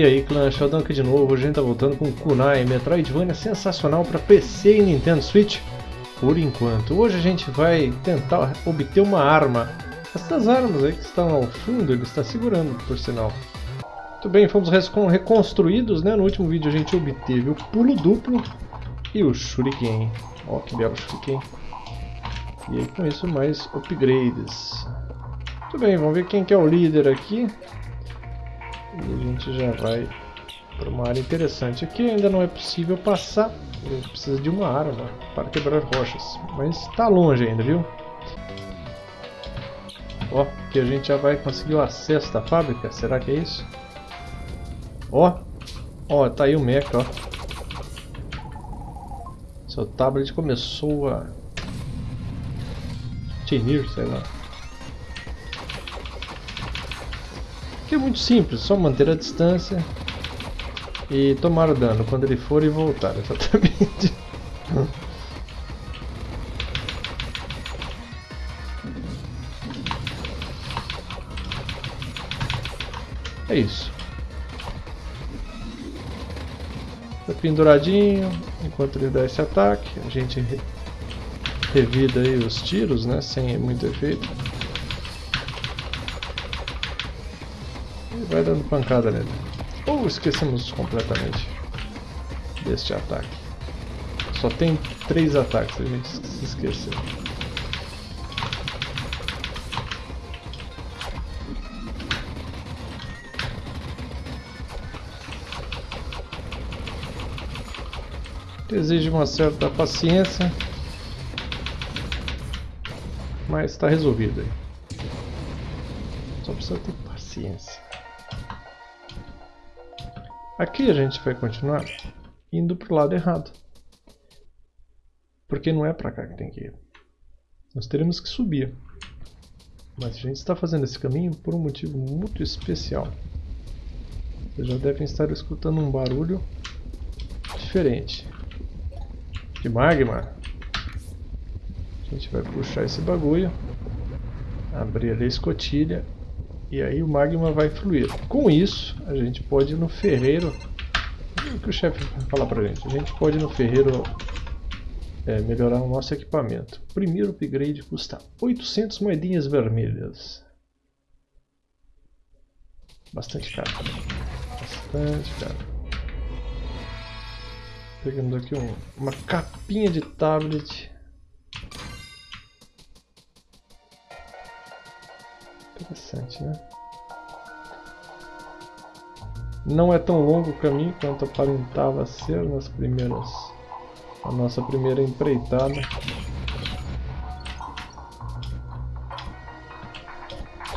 E aí clã, Sheldon aqui de novo, a gente tá voltando com Kunai, Metroidvania sensacional para PC e Nintendo Switch, por enquanto. Hoje a gente vai tentar obter uma arma. Essas armas aí que estão ao fundo, ele está segurando, por sinal. Muito bem, fomos reconstruídos, né? No último vídeo a gente obteve o pulo duplo e o shuriken. Ó, que belo shuriken. E aí com isso mais upgrades. Muito bem, vamos ver quem que é o líder aqui. E a gente já vai para uma área interessante. Aqui ainda não é possível passar. A gente precisa de uma arma para quebrar rochas. Mas está longe ainda, viu? Ó, que a gente já vai conseguir o acesso da fábrica. Será que é isso? Ó, ó, tá aí o mecha, ó. Seu tablet começou a tinir, sei lá. Que é muito simples, só manter a distância e tomar o dano quando ele for e voltar, exatamente. É isso. Tá penduradinho, enquanto ele dá esse ataque, a gente revida aí os tiros, né, sem muito efeito. Vai dando pancada nele. Ou esquecemos completamente deste ataque. Só tem três ataques, a gente se esqueceu. Exige uma certa paciência, mas está resolvido aí. Só precisa ter paciência. Aqui a gente vai continuar indo para o lado errado. Porque não é para cá que tem que ir. Nós teremos que subir. Mas a gente está fazendo esse caminho por um motivo muito especial. Vocês já devem estar escutando um barulho diferente de magma. A gente vai puxar esse bagulho, abrir ali a escotilha e aí o magma vai fluir. Com isso, a gente pode ir no ferreiro. O que o chefe vai falar pra gente? A gente pode ir no ferreiro é, melhorar o nosso equipamento. O primeiro upgrade custa 800 moedinhas vermelhas. Bastante caro. Bastante caro. Pegando aqui um, uma capinha de tablet. Interessante, né? Não é tão longo o caminho quanto aparentava ser nas primeiras... A nossa primeira empreitada.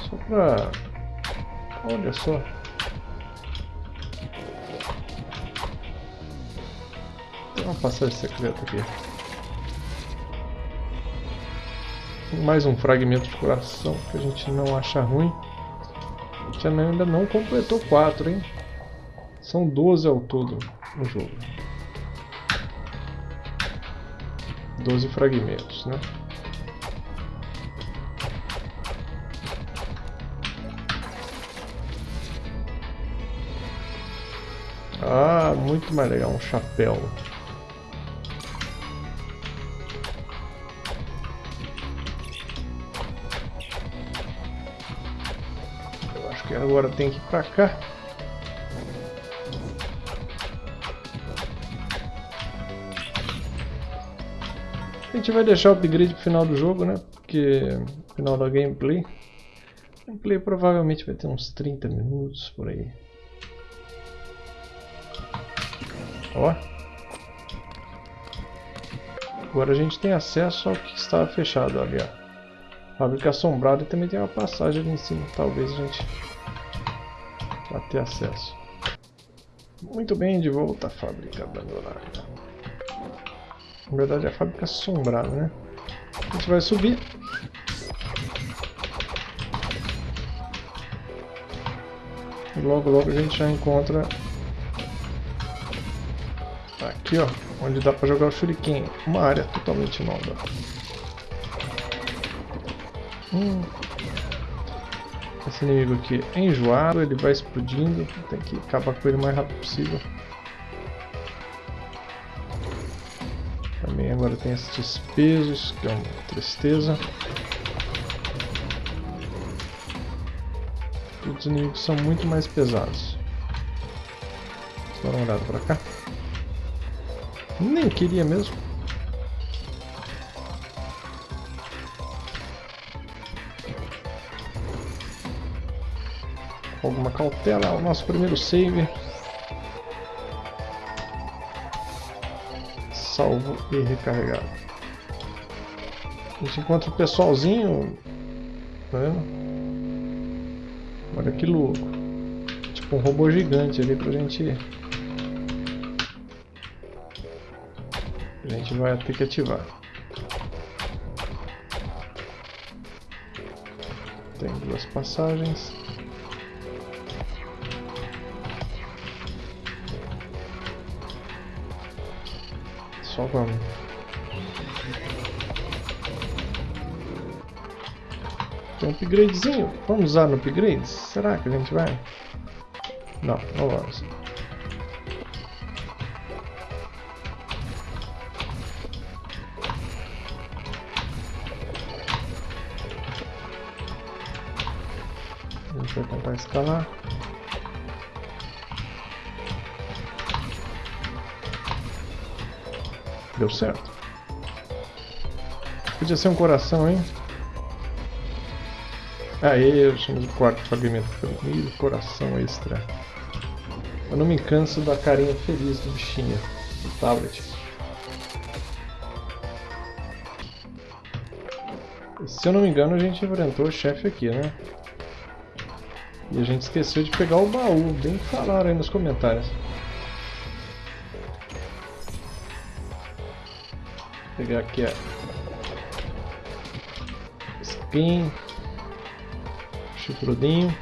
Só pra... Olha só. Tem uma passagem secreta aqui. Mais um fragmento de coração que a gente não acha ruim. A gente ainda não completou 4, hein? São 12 ao todo no jogo. 12 fragmentos, né? Ah, muito mais legal, um chapéu. Agora tem que ir pra cá. A gente vai deixar o upgrade pro final do jogo, né? Porque final da gameplay. Gameplay provavelmente vai ter uns 30 minutos por aí. Ó. Agora a gente tem acesso ao que estava fechado ali, ó. Fábrica assombrada e também tem uma passagem ali em cima. Talvez a gente para ter acesso. Muito bem, de volta à fábrica abandonada. Na verdade é a fábrica assombrada, né? A gente vai subir. E logo logo a gente já encontra aqui ó, onde dá para jogar o shuriken, uma área totalmente nova. Hum. Esse inimigo aqui é enjoado, ele vai explodindo, tem que acabar com ele o mais rápido possível. Também agora tem esses pesos, que é uma tristeza. Os inimigos são muito mais pesados. Vamos dar uma olhada pra cá. Nem queria mesmo. Alguma cautela, o nosso primeiro save. Salvo e recarregado. A gente encontra o pessoalzinho. Tá vendo? Olha que louco. Tipo um robô gigante ali pra gente. A gente vai ter que ativar. Tem duas passagens. Só vamos. Tem um upgradezinho. Vamos usar no upgrade? Será que a gente vai? Não, não vamos. Vai tentar escalar. Deu certo. Podia ser um coração, hein? Aê, achamos o quarto fragmento e coração extra. Eu não me canso da carinha feliz do bichinho, do tablet. Se eu não me engano, a gente enfrentou o chefe aqui, né? E a gente esqueceu de pegar o baú, bem falaram aí nos comentários. Pegar aqui a spin chifrudinho.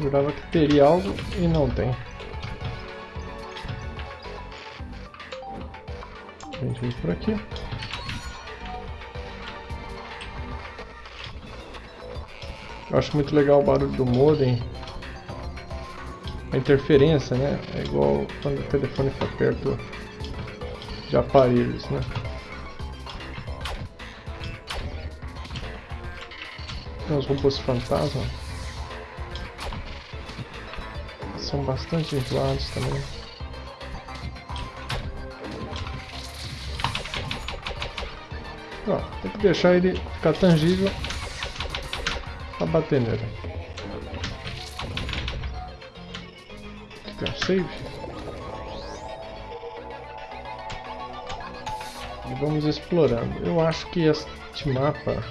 Jurava que teria algo e não tem. A gente vem por aqui. Eu acho muito legal o barulho do modem a interferência, né? É igual quando o telefone está perto de aparelhos, né? Tem os robôs fantasma. São bastante enjoados também. Ó, tem que deixar ele ficar tangível para bater nele. Tem um save. E vamos explorando. Eu acho que este mapa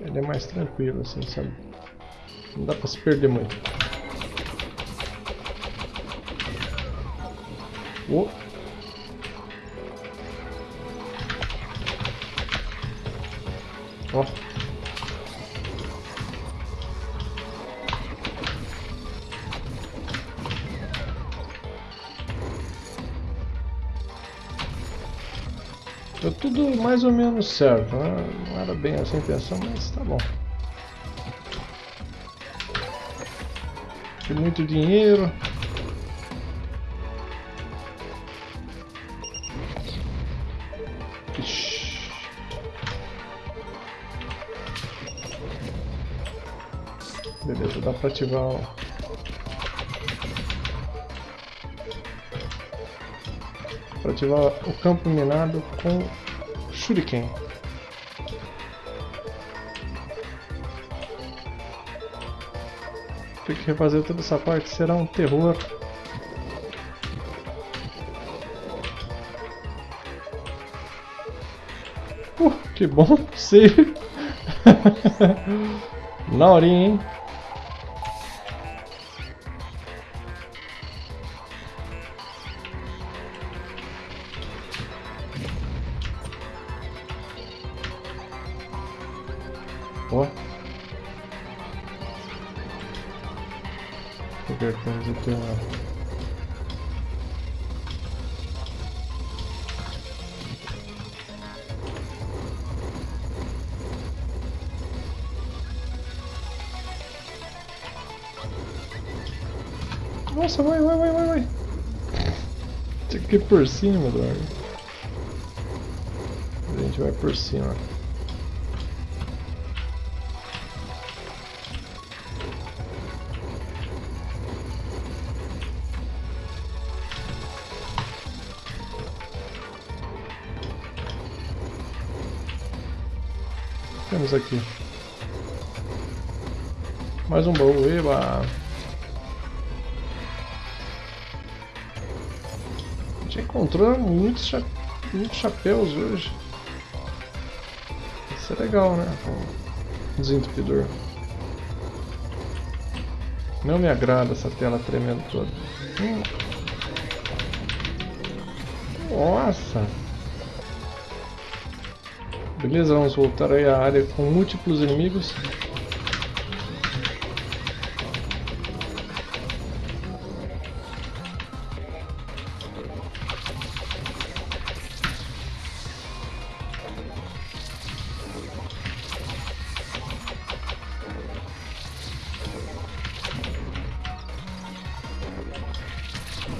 ele é mais tranquilo, assim, sabe? Não dá pra se perder muito. Oh. Oh. Deu tudo mais ou menos certo, né? não era bem essa a intenção, mas tá bom. Tem muito dinheiro. Beleza, dá pra ativar para ativar o campo minado com Shuriken. Tem que refazer toda essa parte, será um terror. Uh, que bom, sei. Na hein? Ó. Cobertura de tela. Nossa, vai, vai, vai, vai, vai. Tem que ir por cima, droga. A gente vai por cima. Temos aqui. Mais um baú, eba! A gente encontrou muitos, cha muitos chapéus hoje. Isso é legal, né? Desentupidor. Não me agrada essa tela tremendo toda. Hum. Nossa! Beleza, vamos voltar aí à área com múltiplos inimigos.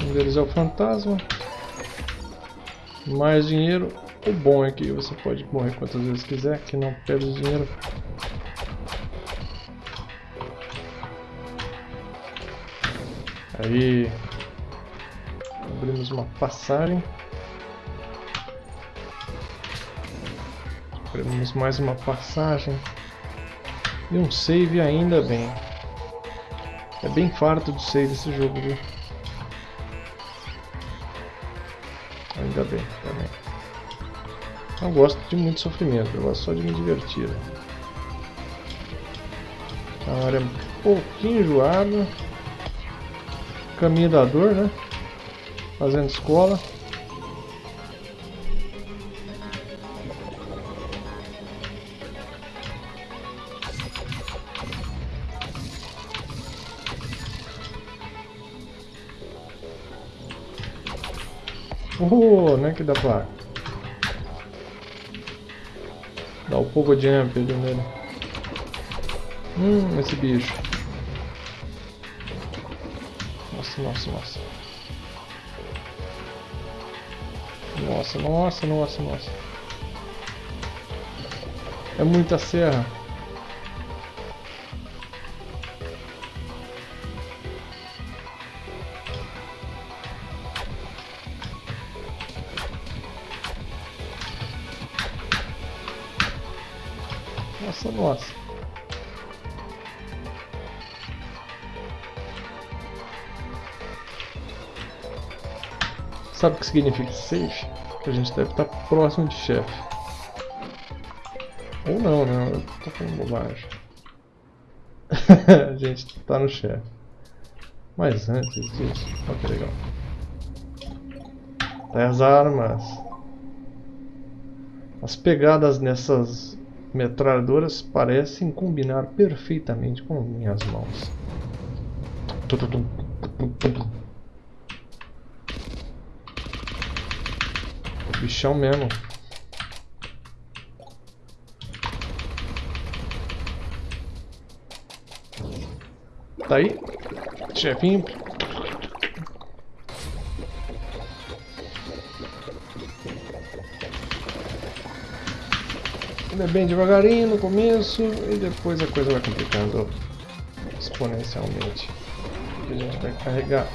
Um deles é o fantasma. Mais dinheiro. O bom é que você pode morrer quantas vezes quiser, que não perde dinheiro. Aí abrimos uma passagem. Abrimos mais uma passagem. E um save ainda bem. É bem farto de save esse jogo, viu? Não gosto de muito sofrimento, eu gosto só de me divertir. A área é um pouquinho enjoada. Caminho da dor, né? Fazendo escola. Oh, né que dá pra dar o povo jump ali nele. Hum, esse bicho. Nossa, nossa, nossa. Nossa, nossa, nossa, nossa. É muita serra. Nossa. Sabe o que significa safe? Que a gente deve estar próximo de chefe. Ou não, né? Eu tô falando bobagem. a gente tá no chefe. Mas antes disso, olha que legal. As armas. As pegadas nessas metralhadoras parecem combinar perfeitamente com minhas mãos. Bichão mesmo. Tá aí, chefinho. É bem devagarinho no começo e depois a coisa vai complicando exponencialmente. A gente vai carregar.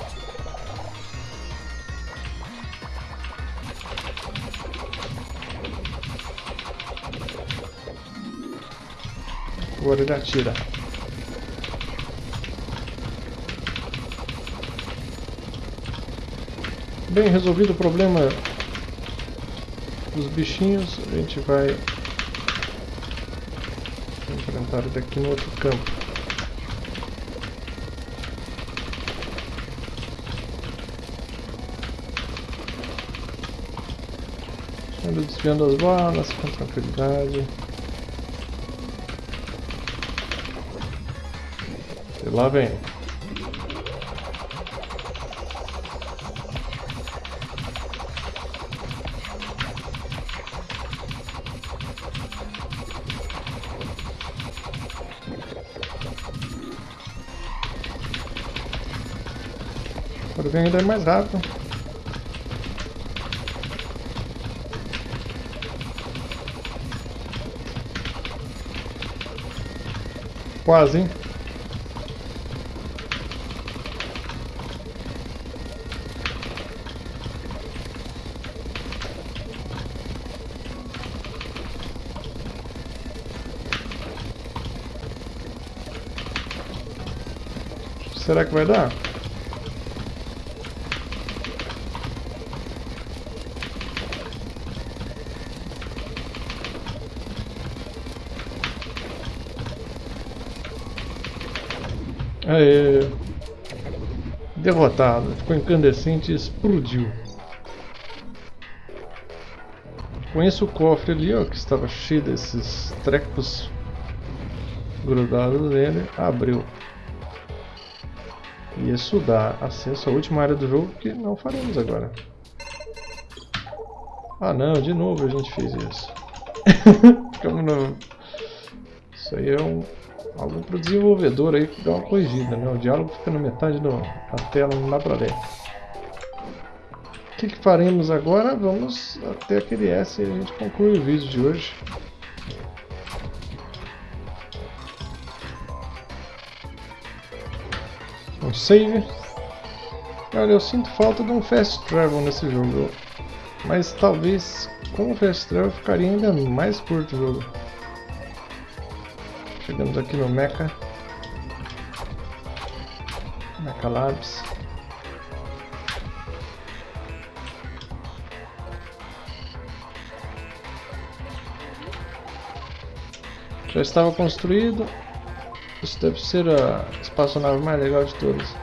Agora ele atira. Bem resolvido o problema dos bichinhos, a gente vai enfrentar daqui no outro campo. Ando desviando as balas com tranquilidade. E lá vem. Vem ainda mais rápido. Quase, hein? Será que vai dar? Aê. Derrotado. Ficou incandescente e explodiu. Conheço o cofre ali, ó, que estava cheio desses trecos grudados nele. Abriu. E isso dá acesso à última área do jogo que não faremos agora. Ah não, de novo a gente fez isso. Ficamos no... Isso aí é um... algo para o desenvolvedor aí que dá uma corrigida, né? O diálogo fica na metade da tela, não dá para ler. O que, que faremos agora? Vamos até aquele S e a gente conclui o vídeo de hoje. um save. Olha, eu sinto falta de um fast travel nesse jogo. Mas talvez com o fast travel ficaria ainda mais curto o jogo. Chegamos aqui no Mecha. Mecha Labs. Já estava construído, isso deve ser a espaçonave mais legal de todas.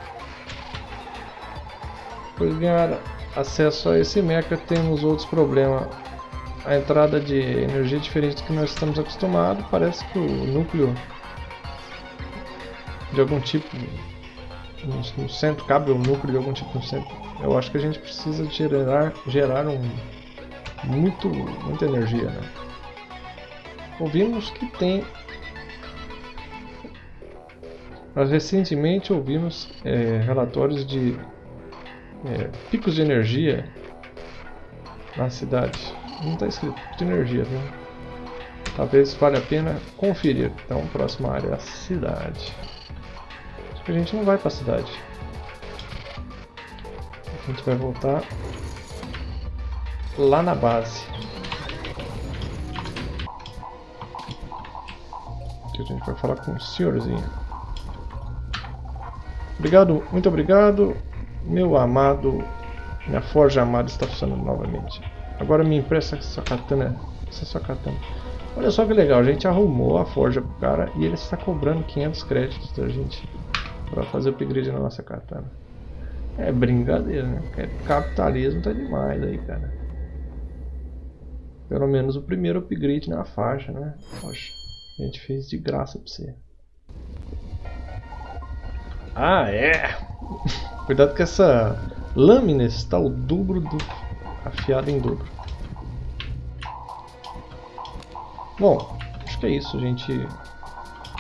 Por ganhar acesso a esse mecha temos outros problemas. A entrada de energia é diferente do que nós estamos acostumados. Parece que o núcleo de algum tipo no centro, cabe um núcleo de algum tipo no centro. Eu acho que a gente precisa gerar, gerar um, muito, muita energia. Né? Ouvimos que tem nós recentemente ouvimos é, relatórios de é, picos de energia na cidade. Não está escrito de energia, viu? Talvez valha a pena conferir. Então, próxima área é a cidade. Acho que a gente não vai para a cidade. A gente vai voltar lá na base. Que a gente vai falar com o senhorzinho. Obrigado, muito obrigado. Meu amado, minha forja amada está funcionando novamente. Agora me empresta essa katana. Essa sua katana. Olha só que legal, a gente arrumou a forja pro cara e ele está cobrando 500 créditos da gente para fazer o upgrade na nossa katana. É brincadeira, né? É, capitalismo tá demais aí, cara. Pelo menos o primeiro upgrade na faixa, né? Poxa, a gente fez de graça pra você. Ah, é! Cuidado que essa lâmina está o dobro do... afiada em dobro. Bom, acho que é isso, a gente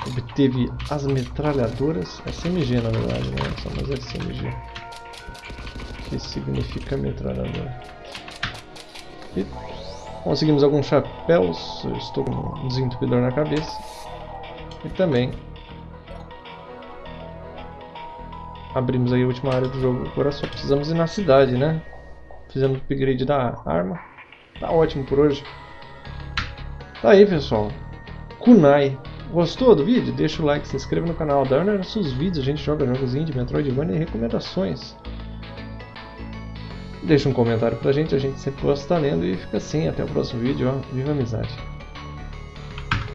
obteve as metralhadoras, SMG na verdade, né? São mais SMG. Que significa metralhadora. E conseguimos alguns chapéus, eu estou com um desentupidor na cabeça. E também abrimos aí a última área do jogo. Agora só precisamos ir na cidade, né? Fizemos o upgrade da arma. Tá ótimo por hoje. Tá aí, pessoal. Kunai. Gostou do vídeo? Deixa o like, se inscreva no canal. Dá nossos vídeos, a gente joga jogos indie, Metroidvania e recomendações. Deixa um comentário pra gente, a gente sempre gosta de estar lendo e fica assim. Até o próximo vídeo, ó. Viva a amizade!